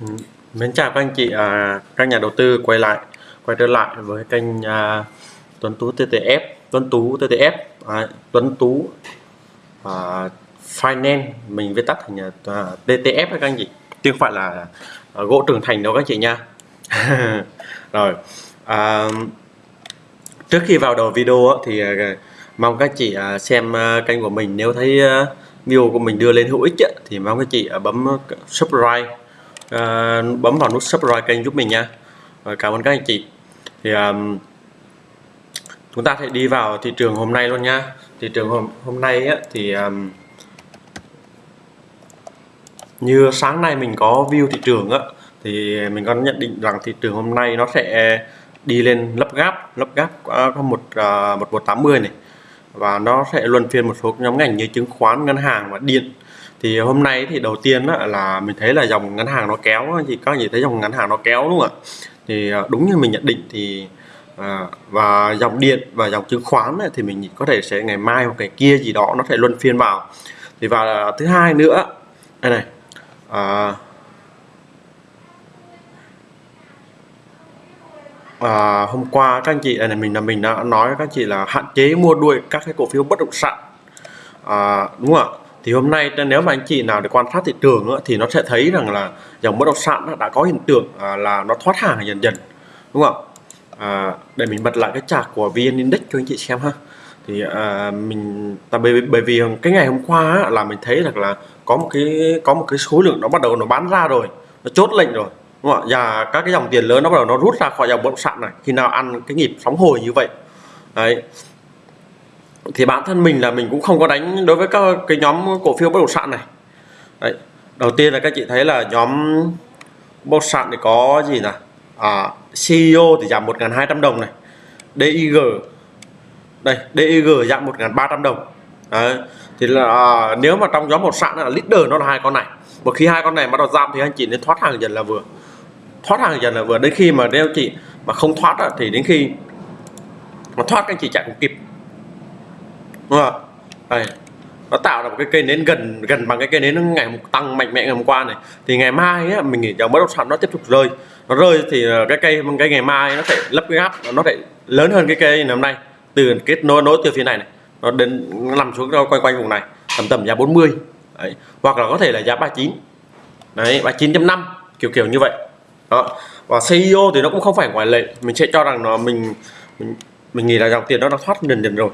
Ừ. Mến chào các anh chị, à, các nhà đầu tư quay lại quay trở lại với kênh à, Tuấn Tú TTF Tuấn Tú TTF à, Tuấn Tú à, Finance. Mình viết tắt thành à, à TTF các anh chị chứ không phải là à, gỗ trưởng thành đâu các anh chị nha. Rồi à, trước khi vào đầu video thì à, mong các chị à, xem à, kênh của mình. Nếu thấy à, video của mình đưa lên hữu ích thì mong các chị à, bấm subscribe à, bấm vào nút subscribe kênh giúp mình nha. Rồi cảm ơn các anh chị. Thì um, chúng ta sẽ đi vào thị trường hôm nay luôn nha. Thị trường hôm hôm nay á, thì um, như sáng nay mình có view thị trường á thì mình có nhận định rằng thị trường hôm nay nó sẽ đi lên lấp gáp lấp gáp có một ờ, một một tám mươi này. Và nó sẽ luân phiên một số nhóm ngành như chứng khoán ngân hàng và điện thì hôm nay thì đầu tiên á, là mình thấy là dòng ngân hàng nó kéo thì các anh chị thấy dòng ngân hàng nó kéo đúng không ạ? Thì à, đúng như mình nhận định thì à, và dòng điện và dòng chứng khoán ấy, thì mình có thể sẽ ngày mai hoặc ngày kia gì đó nó sẽ luân phiên vào. Thì và thứ hai nữa đây này à, à, hôm qua các anh chị này mình là mình đã nói các anh chị là hạn chế mua đuôi các cái cổ phiếu bất động sản. À, đúng không ạ? Thì hôm nay nếu mà anh chị nào để quan sát thị trường thì nó sẽ thấy rằng là dòng bất động sản đã có hiện tượng à, là nó thoát hàng dần dần đúng không? À, để mình bật lại cái chart của vn index cho anh chị xem ha. Thì à, mình tại bởi, bởi vì cái ngày hôm qua là mình thấy rằng là có một cái có một cái số lượng nó bắt đầu nó bán ra rồi nó chốt lệnh rồi đúng không ạ? Và các cái dòng tiền lớn nó bắt đầu nó rút ra khỏi dòng bất động sản này khi nào ăn cái nhịp sóng hồi như vậy. Đấy thì bản thân mình là mình cũng không có đánh đối với các cái nhóm cổ phiếu bất động sản này. Đấy. đầu tiên là các chị thấy là nhóm bất động sản thì có gì nè à, CEO thì giảm 1.200 đồng này DIG đây DIG giảm 1.300 đồng. Đấy. thì là à, nếu mà trong nhóm một sản là leader nó là hai con này. Một khi hai con này bắt đầu giảm thì anh chị nên thoát hàng dần là vừa. Thoát hàng dần là vừa. Đến khi mà nếu chị mà không thoát thì đến khi mà thoát các anh chị chạy không kịp đúng không đây. Nó tạo ra một cái cây nến gần gần bằng cái cây nến ngày tăng mạnh mẽ ngày hôm qua này. Thì ngày mai á, mình nghĩ dòng bất động sản nó tiếp tục rơi. Nó rơi thì cái cây cái ngày mai nó sẽ lấp cái gap nó sẽ lớn hơn cái cây ngày hôm nay. Từ kết nối nối từ phía này này nó đến nó nằm xuống quanh quanh vùng này tầm tầm giá 40 đấy. hoặc là có thể là giá 39 đấy 39.5 kiểu kiểu như vậy. Đó. Và CEO thì nó cũng không phải ngoại lệ. Mình sẽ cho rằng nó mình mình, mình nghĩ là dòng tiền đó nó thoát dần dần rồi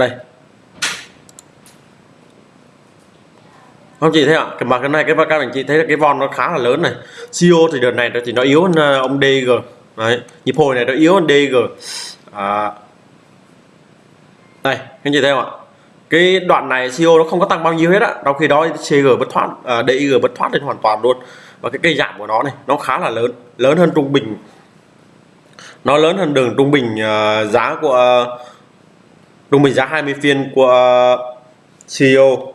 đây. Không chị thấy ạ cái mà cái này cái các anh chị thấy là cái von nó khá là lớn này. CO thì đợt này thì nó yếu hơn ờ, ông DG đấy nhịp hồi này nó yếu hơn DG à, đây anh chị thấy không ạ? Cái đoạn này CO nó không có tăng bao nhiêu hết á trong khi đó CG bất thoát ờ, à, DIG bất thoát lên hoàn toàn luôn. Và cái cây giảm của nó này nó khá là lớn lớn hơn trung bình. Nó lớn hơn đường trung bình uh, giá của uh, trung bình giá 20 phiên của uh, CEO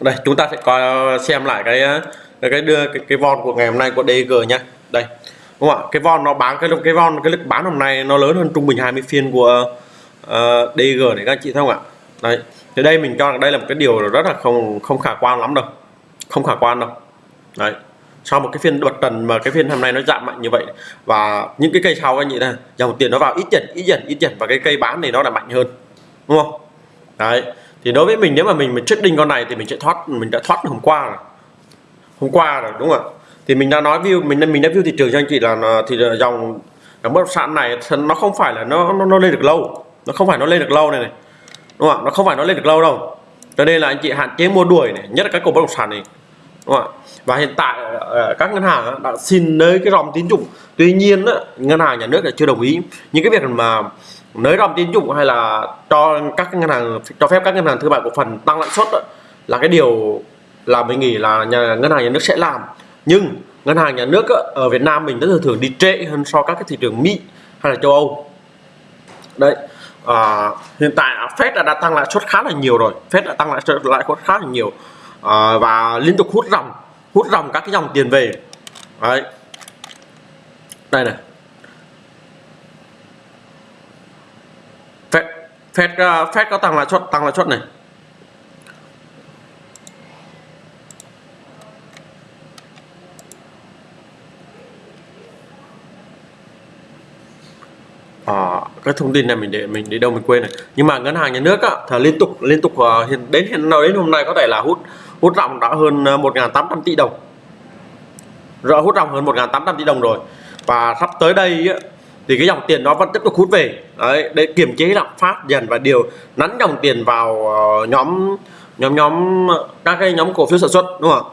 đây chúng ta sẽ coi uh, xem lại uh, cái cái đưa cái, cái von của ngày hôm nay của DG nhé đây đúng không ạ? Cái von nó bán cái cái von cái lực bán hôm nay nó lớn hơn trung bình 20 phiên của uh, DG này các chị thấy không ạ? Đây thì đây mình cho rằng đây là một cái điều rất là không không khả quan lắm đâu. Không khả quan đâu. Đấy sau một cái phiên bật trần mà cái phiên hôm nay nó giảm mạnh như vậy. Và những cái cây sau anh chị này dòng tiền nó vào ít dần ít dần ít dần và cái cây bán này nó là mạnh hơn đúng không? Đấy thì đối với mình nếu mà mình mình trading con này thì mình sẽ thoát mình đã thoát hôm qua rồi. Hôm qua rồi đúng không ạ? Thì mình đã nói view mình mình đã view thị trường cho anh chị là thì dòng dòng bất động sản này nó không phải là nó, nó nó lên được lâu. Nó không phải nó lên được lâu này này đúng không ạ? Nó không phải nó lên được lâu đâu. Cho nên là anh chị hạn chế mua đuổi này nhất là các cổ bất động sản này đúng không ạ? Và hiện tại ờ, ờ, các ngân hàng đã xin nới cái dòng tín dụng. Tuy nhiên ngân hàng nhà nước là chưa đồng ý. Những cái việc mà nới dòng tín dụng hay là cho các ngân hàng cho phép các ngân hàng thương mại cổ phần tăng lãi suất là cái điều là mình nghĩ là nhà, ngân hàng nhà nước sẽ làm. Nhưng ngân hàng nhà nước ở Việt Nam mình rất thường thường đi trễ hơn so các cái thị trường Mỹ hay là châu Âu. Đấy à, hiện tại Fed đã, đã tăng lãi suất khá là nhiều rồi. Fed đã tăng lãi suất lãi suất khá là nhiều. Ờ, và liên tục hút dòng hút dòng các cái dòng tiền về. Đấy. Đây này. Fed Fed uh, có tăng lãi suất tăng lãi suất này. À, cái thông tin này mình để mình để đâu mình quên này. Nhưng mà ngân hàng nhà nước á, thì liên tục liên tục ờ, đến hiện nào đến hôm nay có thể là hút hút ròng đã hơn ờ, 1.800 tỷ đồng. Rõ hút ròng hơn 1.800 tỷ đồng rồi. Và sắp tới đây thì cái dòng tiền nó vẫn tiếp tục hút về. Đấy, để kiềm chế lạm phát dần và điều nắn dòng tiền vào ờ, nhóm nhóm nhóm các cái nhóm cổ phiếu sản xuất đúng không ạ?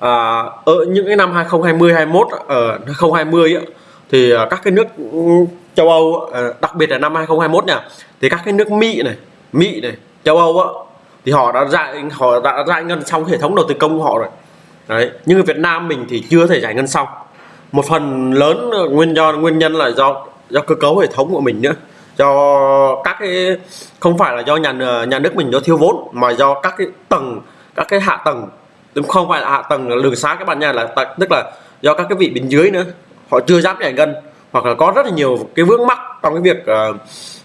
À, ở những cái năm 2020 21 ở 2020 ấy, thì ờ, các cái nước ừ, châu Âu đặc biệt là năm 2021 nha thì các cái nước Mỹ này Mỹ này châu Âu á thì họ đã giải họ đã giải ngân xong hệ thống đầu tư công của họ rồi. Đấy nhưng ở Việt Nam mình thì chưa thể giải ngân xong. Một phần lớn nguyên do nguyên nhân là do do cơ cấu hệ thống của mình nữa. Do các cái không phải là do nhà nhà nước mình do thiếu vốn mà do các cái tầng các cái hạ tầng. Không? Phải là hạ tầng đường xá các bạn nha là tức là do các cái vị bên dưới nữa. Họ chưa dám giải ngân hoặc là có rất là nhiều cái vướng mắc trong cái việc uh,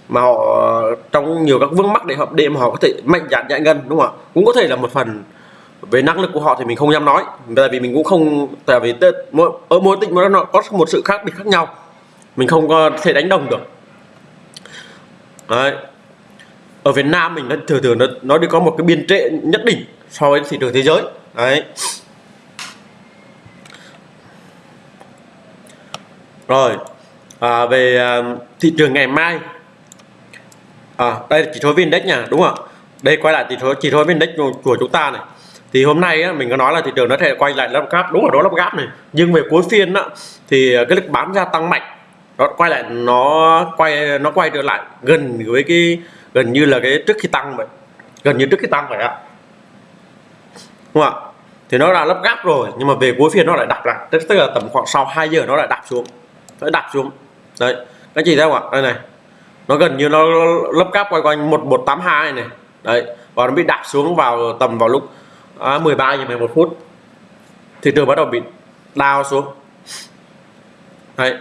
mà họ trong nhiều các vướng mắc để hợp đêm mà họ có thể mạnh dạn giải ngân đúng không ạ? Cũng có thể là một phần về năng lực của họ thì mình không dám nói. Tại vì mình cũng không tại vì mỗi ở mỗi tỉnh nó có một sự khác biệt khác nhau. Mình không có thể đánh đồng được. Đấy. ở Việt Nam mình nó thường thường nó nó đi có một cái biên trệ nhất định so với thị trường thế giới. Đấy. Rồi. À, về à, thị trường ngày mai à, đây là chỉ số index nha đúng không đây quay lại chỉ số chỉ số index của, của chúng ta này. Thì hôm nay á, mình có nói là thị trường nó thể quay lại lắp gáp đúng là đó lắp gáp này. Nhưng về cuối phiên á, thì à, cái lực bán ra tăng mạnh. Nó quay lại nó quay nó quay trở lại gần với cái gần như là cái trước khi tăng vậy. Gần như trước khi tăng vậy ạ. Đúng không ạ? Thì nó là lắp gáp rồi nhưng mà về cuối phiên nó lại đập lại. Tức, tức là tầm khoảng sau 2 giờ nó lại đạp xuống. Nó đạp xuống. Đấy. Các chị thấy không ạ? Đây này nó gần như nó lấp cáp quay quanh 1182 này. Đấy và nó bị đạp xuống vào tầm vào lúc à, 13 giờ 11 phút. Thị trường bắt đầu bị đào xuống. Đấy.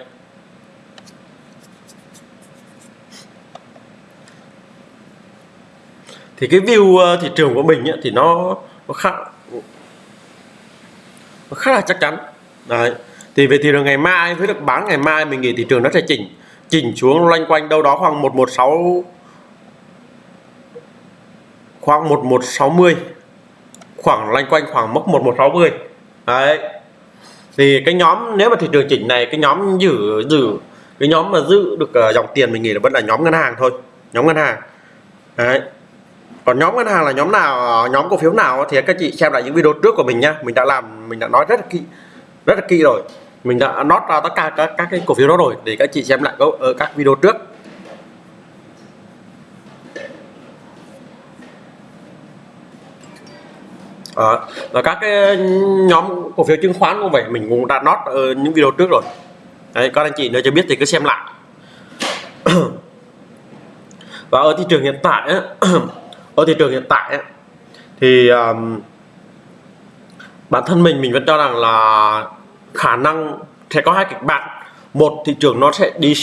Thì cái view ờ, thị trường của mình ấy, thì nó, nó khá nó khá là chắc chắn. Đấy. Thì về thị trường ngày mai với được bán ngày mai mình nghĩ thị trường nó sẽ chỉnh chỉnh xuống loanh quanh đâu đó khoảng 116 khoảng 1160 khoảng loanh quanh khoảng mốc 1160 đấy. Thì cái nhóm nếu mà thị trường chỉnh này cái nhóm giữ giữ cái nhóm mà giữ được uh, dòng tiền mình nghĩ là vẫn là nhóm ngân hàng thôi nhóm ngân hàng. Đấy. Còn nhóm ngân hàng là nhóm nào nhóm cổ phiếu nào thì các chị xem lại những video trước của mình nhá. Mình đã làm mình đã nói rất là kỹ rất là kỹ rồi mình đã nốt ra tất cả các, các cái cổ phiếu đó rồi để các chị xem lại ở các video trước. À, và các cái nhóm cổ phiếu chứng khoán cũng vậy mình cũng đã nốt ở những video trước rồi. Đấy các anh chị nếu chưa biết thì cứ xem lại. Và ở thị trường hiện tại á, ở thị trường hiện tại á, thì um, bản thân mình mình vẫn cho rằng là khả năng sẽ có hai kịch bản. Một thị trường nó sẽ đi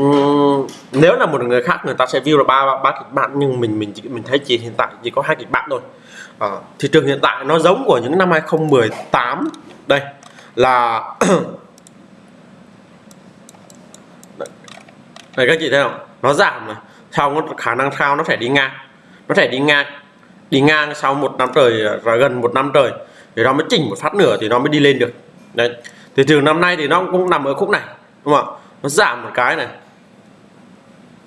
uhm, nếu là một người khác người ta sẽ view là ba ba kịch bản nhưng mình mình chỉ mình thấy chỉ hiện tại chỉ có hai kịch bản thôi. À, thị trường hiện tại nó giống của những năm 2018 đây là đây các chị thấy không? Nó giảm này. Sau nó khả năng sau nó sẽ đi ngang. Nó sẽ đi ngang. Đi ngang sau một năm trời à, gần một năm trời. Thì nó mới chỉnh một phát nữa thì nó mới đi lên được đấy. Thị trường năm nay thì nó cũng nằm ở khúc này, đúng không ạ? Nó giảm một cái này.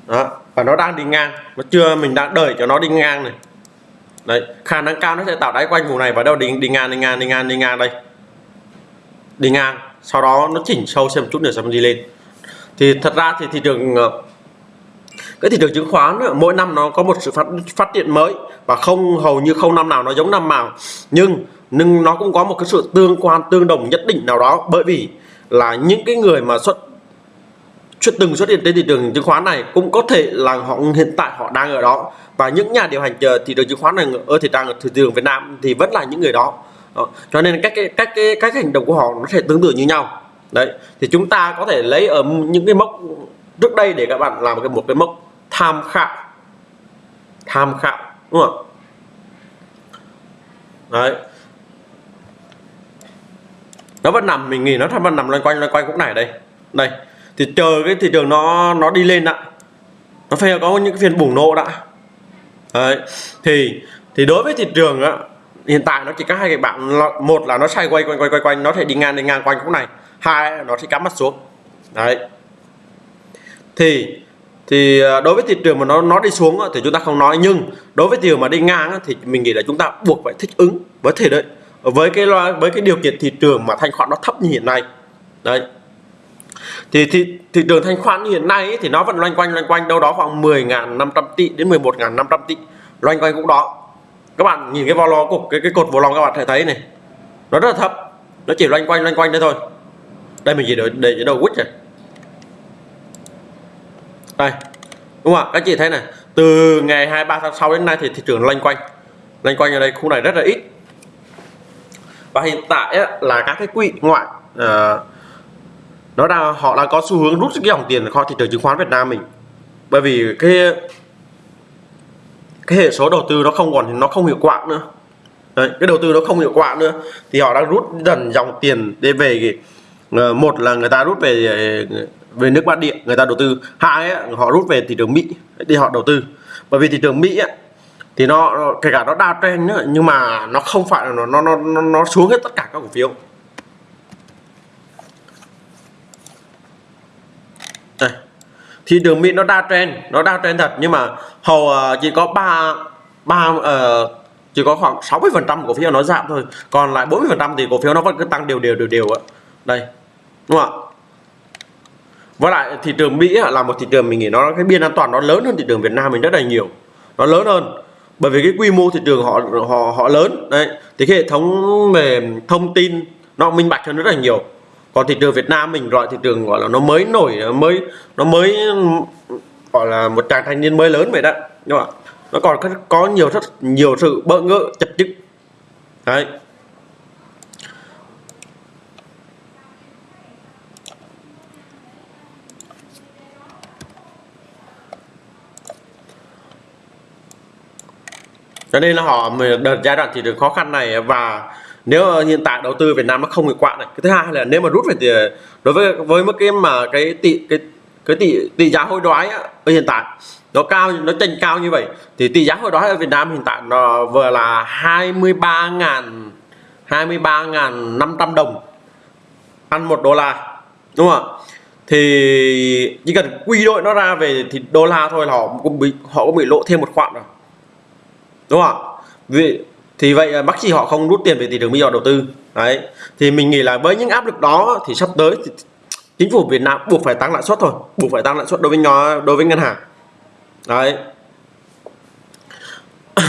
Đó, và nó đang đi ngang. Nó chưa, mình đang đợi cho nó đi ngang này. Đấy, khả năng cao nó sẽ tạo đáy quanh vùng này và đâu đi đi ngang đi ngang đi ngang đi ngang đây. Đi ngang, sau đó nó chỉnh sâu xem chút nữa xem đi lên. Thì thật ra thì thị trường ờ, cái thị trường chứng khoán mỗi năm nó có một sự phát phát triển mới và không, hầu như không năm nào nó giống năm nào. Nhưng nhưng nó cũng có một cái sự tương quan tương đồng nhất định nào đó. Bởi vì là những cái người mà xuất xuất từng xuất hiện trên thị trường chứng khoán này cũng có thể là họ hiện tại họ đang ở đó. Và những nhà điều hành thị trường chứng khoán này ở thị trường thị trường Việt Nam thì vẫn là những người đó, đó. cho nên các cái các cái các hành động của họ nó sẽ tương tự như nhau. Đấy thì chúng ta có thể lấy ở những cái mốc trước đây để các bạn làm cái một cái mốc tham khảo. Tham khảo đúng không đấy nó vẫn nằm, mình nghĩ nó vẫn nằm loanh quanh loanh quanh khúc này đây. Đây, thì chờ cái thị trường nó nó đi lên đã. Nó phải có những cái phiên bùng nổ đã. Đấy, thì thì đối với thị trường á, hiện tại nó chỉ có hai cái bạn một là nó xoay quay quanh quanh quanh quanh, nó thể đi ngang đi ngang quanh khúc này. Hai nó sẽ cắm mắt xuống. Đấy. Thì thì à, đối với thị trường mà nó nó đi xuống thì chúng ta không nói, nhưng đối với thị trường mà đi ngang thì mình nghĩ là chúng ta buộc phải thích ứng với thể đấy với cái với cái điều kiện thị trường mà thanh khoản nó thấp như hiện nay. Đấy. Thì thị, thị trường thanh khoản như hiện nay ấy, thì nó vẫn loanh quanh loanh quanh đâu đó khoảng 10.500 tỷ đến 11.500 tỷ loanh quanh cũng đó. Các bạn nhìn cái volo cục cái cái cột vô lòng các bạn thể thấy này nó rất là thấp nó chỉ loanh quanh loanh quanh đấy thôi. Đây mình chỉ để để đầu quýt rồi đây đúng không ạ? Các chị thấy này từ ngày 23 tháng 6 đến nay thì thị trường loanh quanh loanh quanh ở đây khu này rất là ít và hiện tại á, là các cái quỹ ngoại à, nó đang họ đang có xu hướng rút cái dòng tiền khỏi thị trường chứng khoán Việt Nam mình. Bởi vì cái cái hệ số đầu tư nó không còn nó không hiệu quả nữa. Đấy, cái đầu tư nó không hiệu quả nữa. Thì họ đang rút dần dòng tiền để về cái, một là người ta rút về về nước bản địa người ta đầu tư. Hai ấy, họ rút về thị trường Mỹ để họ đầu tư. Bởi vì thị trường Mỹ ấy, thì nó kể cả nó đa trend nữa nhưng mà nó không phải là nó nó nó nó xuống hết tất cả các cổ phiếu. Đây. Thì đường Mỹ nó đa trend nó đa trend thật nhưng mà hầu ờ, chỉ có ba ba uh, chỉ có khoảng 60 phần trăm cổ phiếu nó giảm thôi còn lại 40 phần trăm thì cổ phiếu nó vẫn cứ tăng đều đều đều đều ạ. Đây đúng không ạ? Với lại thị trường Mỹ là một thị trường mình nghĩ nó cái biên an toàn nó lớn hơn thị trường Việt Nam mình rất là nhiều nó lớn hơn bởi vì cái quy mô thị trường họ họ họ lớn, đấy. Thì cái hệ thống về thông tin nó minh bạch hơn rất là nhiều. Còn thị trường Việt Nam mình gọi thị trường gọi là nó mới nổi nó mới nó mới, gọi là một chàng thanh niên mới lớn vậy đó. Nhưng mà nó còn có nhiều rất, nhiều sự bỡ ngỡ chập chững đấy. Cho nên là họ đợt giai đoạn thị trường khó khăn này và nếu hiện tại đầu tư Việt Nam nó không hiệu quả này cái thứ hai là nếu mà rút về thì đối với với mức cái mà cái tỷ cái cái tỷ tỷ giá hối đoái á, ở hiện tại nó cao nó tranh cao như vậy thì tỷ giá hối đoái ở Việt Nam hiện tại nó vừa là 23 ngàn 23 ngàn 500 đồng ăn một đô la đúng không ạ? Thì chỉ cần quy đổi nó ra về thì đô la thôi là họ cũng bị họ cũng bị lộ thêm một khoản rồi đúng không ạ? Vì thì vậy bác sĩ họ không rút tiền về thị trường Mỹ họ đầu tư. Đấy. Thì mình nghĩ là với những áp lực đó thì sắp tới thì chính phủ Việt Nam buộc phải tăng lãi suất thôi. Buộc phải tăng lãi suất đối với nhỏ đối với ngân hàng. Đấy.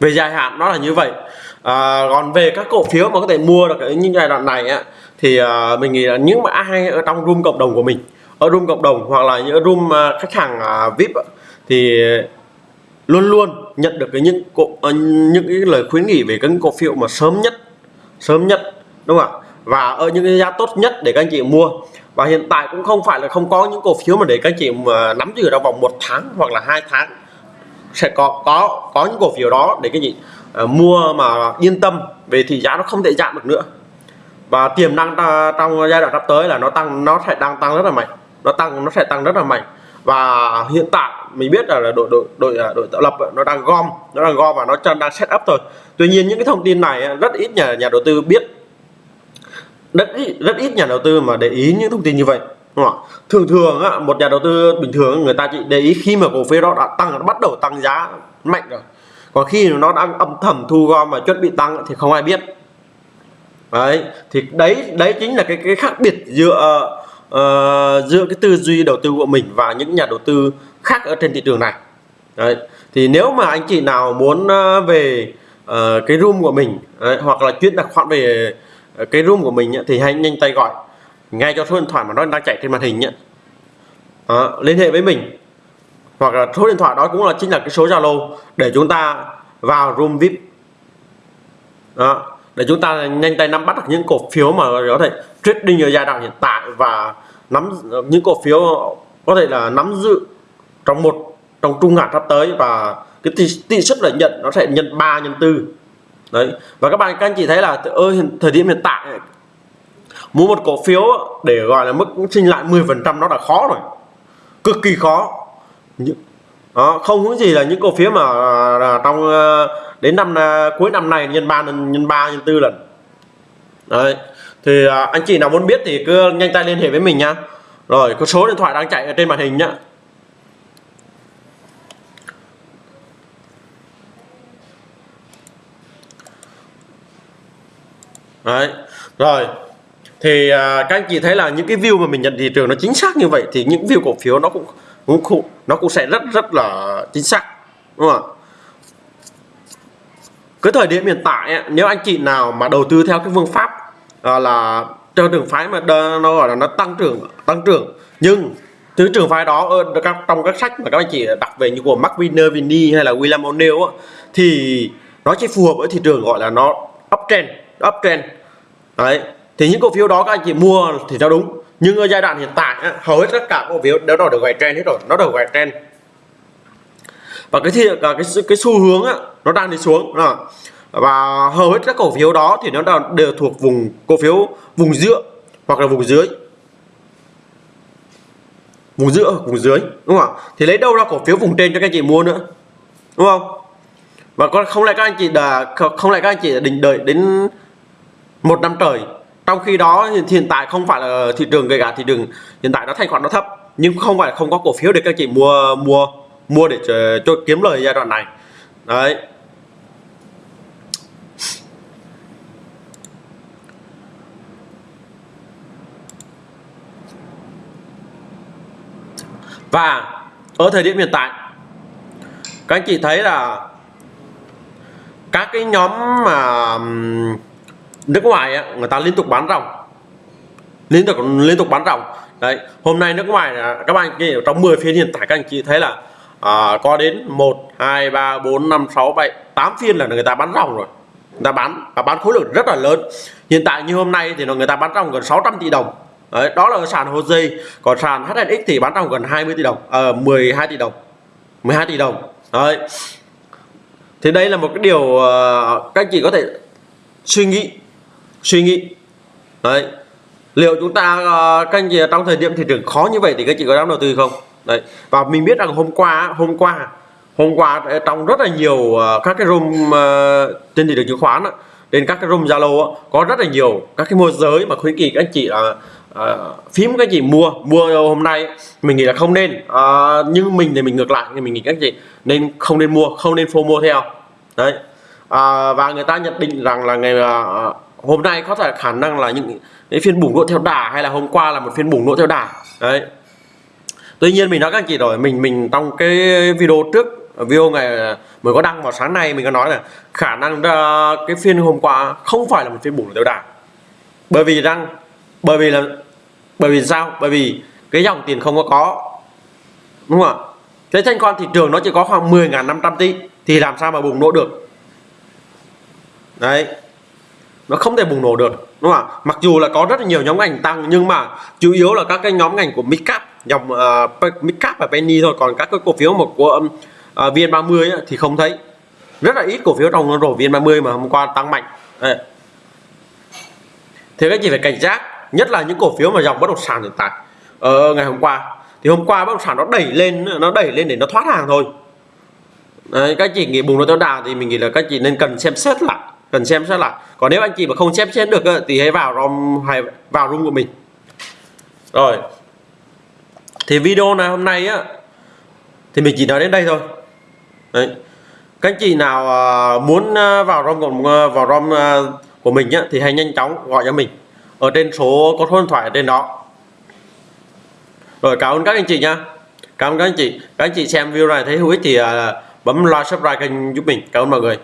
Về dài hạn nó là như vậy. À, còn về các cổ phiếu mà có thể mua được những giai đoạn này á, thì à, mình nghĩ là những mà ai ở trong room cộng đồng của mình ở room cộng đồng hoặc là những room à, khách hàng à, vip thì luôn luôn nhận được cái những cổ, à, những cái lời khuyến nghị về các cổ phiếu mà sớm nhất sớm nhất đúng không ạ? Và ở những cái giá tốt nhất để các anh chị mua. Và hiện tại cũng không phải là không có những cổ phiếu mà để các anh chị mà nắm giữ trong vòng một tháng hoặc là hai tháng. Sẽ có có có những cổ phiếu đó để các anh chị uh, mua mà yên tâm về thì giá nó không thể giảm được nữa. Và tiềm năng trong giai đoạn sắp tới là nó tăng nó sẽ đang tăng rất là mạnh nó tăng nó sẽ tăng rất là mạnh và hiện tại mình biết là, đội đội đội à, đội tạo lập nó đang gom nó đang gom và nó đang set up thôi. Tuy nhiên những cái thông tin này rất ít nhà nhà đầu tư biết. Rất ít, rất ít nhà đầu tư mà để ý những thông tin như vậy đúng không? thường thường á, một nhà đầu tư bình thường người ta chỉ để ý khi mà cổ phiếu đó đã tăng nó bắt đầu tăng giá mạnh rồi. Còn khi nó đang âm thầm thu gom và chuẩn bị tăng thì không ai biết. Đấy thì đấy đấy chính là cái cái khác biệt giữa uh, giữa cái tư duy đầu tư của mình và những nhà đầu tư khác ở trên thị trường này. Đấy thì nếu mà anh chị nào muốn uh, về uh, cái room của mình đấy, hoặc là chuyển đặt khoản về cái room của mình thì hãy nhanh tay gọi. Ngay cho số điện thoại mà nó đang chạy trên màn hình nhé à, liên hệ với mình. Hoặc là số điện thoại đó cũng là chính là cái số Zalo để chúng ta vào room VIP. Đó để chúng ta nhanh tay nắm bắt được những cổ phiếu mà có thể trading ở giai đoạn hiện tại và nắm những cổ phiếu có thể là nắm giữ trong một trong trung hạn sắp tới và cái tỷ, tỷ suất lợi nhuận nó sẽ nhân 3 nhân 4 đấy. Và các bạn các anh chị thấy là ơi thời điểm hiện tại mua một cổ phiếu để gọi là mức sinh lại 10% nó đã khó rồi. Cực kỳ khó. Đó, không có gì là những cổ phiếu mà à, trong à, đến năm à, cuối năm này nhân ba nhân ba nhân tư lần. Đấy thì à, anh chị nào muốn biết thì cứ nhanh tay liên hệ với mình nha rồi có số điện thoại đang chạy ở trên màn hình nhá. Đấy rồi. Thì à, các anh chị thấy là những cái view mà mình nhận thị trường nó chính xác như vậy thì những view cổ phiếu nó cũng cũng nó cũng sẽ rất rất là chính xác đúng không ạ? Cái thời điểm hiện tại nếu anh chị nào mà đầu tư theo cái phương pháp à, là theo trường phái mà nó gọi là nó tăng trưởng tăng trưởng. Nhưng thứ trường phái đó ờ, ở các trong các sách mà các anh chị đọc về như của Mark Vinny hay là William O'Neill thì nó chỉ phù hợp với thị trường gọi là nó uptrend uptrend. Đấy thì những cổ phiếu đó các anh chị mua thì nó đúng. Nhưng ở giai đoạn hiện tại hầu hết tất cả cổ phiếu đều được gọi trend hết rồi nó đều gọi trend. Và cái thì cái cái xu hướng á, nó đang đi xuống đó và hầu hết các cổ phiếu đó thì nó đều thuộc vùng cổ phiếu vùng giữa hoặc là vùng dưới. Vùng giữa vùng dưới đúng không ạ? Thì lấy đâu ra cổ phiếu vùng trên cho các anh chị mua nữa đúng không? Và con không lại các anh chị đã không lại các anh chị định đợi đến một năm trời? Trong khi đó hiện tại không phải là thị trường gây cả thị trường hiện tại nó thanh khoản nó thấp nhưng không phải không có cổ phiếu để các anh chị mua mua mua để cho, cho kiếm lời giai đoạn này. Đấy. Và ở thời điểm hiện tại các anh chị thấy là các cái nhóm mà nước ngoài ấy, người ta liên tục bán ròng. Liên tục liên tục bán ròng. Đấy hôm nay nước ngoài các bạn kia trong 10 phiên hiện tại các anh chị thấy là à, có đến 1 2 3 4 5 6 7 8 phiên là người ta bán ròng rồi. Người ta bán và bán khối lượng rất là lớn. Hiện tại như hôm nay thì người ta bán ròng gần 600 tỷ đồng đấy, đó là sàn HOSE còn sàn HNX thì bán trong gần 20 tỷ đồng ờ, à, 12 tỷ đồng 12 tỷ đồng. Đấy. Thì đây là một cái điều uh, các anh chị có thể suy nghĩ suy nghĩ. Đấy. Liệu chúng ta uh, các anh chị trong thời điểm thị trường khó như vậy thì các anh chị có dám đầu tư không? Đấy. Và mình biết rằng hôm qua hôm qua hôm qua trong rất là nhiều uh, các cái room uh, trên thị trường chứng khoán trên các cái room zalo có rất là nhiều các cái môi giới mà khuyến nghị các anh chị là uh, phím các chị mua. Mua hôm nay mình nghĩ là không nên. Ờ, uh, nhưng mình thì mình ngược lại thì mình nghĩ các chị nên không nên mua không nên phô mua theo. Đấy. Uh, và người ta nhận định rằng là ngày uh, hôm nay có thể khả năng là những cái phiên bùng nổ theo đà hay là hôm qua là một phiên bùng nổ theo đà. Đấy. Tuy nhiên mình nói các anh chị rồi mình mình trong cái video trước video ngày mới có đăng vào sáng nay mình có nói là khả năng cái phiên hôm qua không phải là một phiên bùng nổ theo đà. Bởi vì rằng bởi vì là bởi vì sao? Bởi vì cái dòng tiền không có có. Đúng không ạ? Cái thanh khoản thị trường nó chỉ có khoảng 10.500 tỷ thì làm sao mà bùng nổ được? Đấy. Nó không thể bùng nổ được đúng không ạ? Mặc dù là có rất là nhiều nhóm ngành tăng nhưng mà chủ yếu là các cái nhóm ngành của midcap dòng uh, midcap và penny thôi còn các cái cổ phiếu một của um, uh, vn30 ấy, thì không thấy. Rất là ít cổ phiếu trong rổ vn30 mà hôm qua tăng mạnh. Đấy. thế các chị phải cảnh giác? Nhất là những cổ phiếu mà dòng bất động sản hiện tại. Ờ, ngày hôm qua. Thì hôm qua bất động sản nó đẩy lên nó đẩy lên để nó thoát hàng thôi. Đấy, các chị nghĩ bùng nổ theo đà thì mình nghĩ là các chị nên cần xem xét lại cần xem xét lại. Còn nếu anh chị mà không xem xét được thì hãy vào rom hay vào room của mình. Rồi. Thì video này hôm nay á thì mình chỉ nói đến đây thôi. Đấy. các anh chị nào à, muốn à, vào rom của à, vào rom của mình á thì hãy nhanh chóng gọi cho mình ở trên số, có số điện thoại ở trên đó. Rồi, cảm ơn các anh chị nha. Cảm ơn các anh chị. Các anh chị xem video này thấy hữu ích thì à, bấm like, subscribe kênh giúp mình. Cảm ơn mọi người.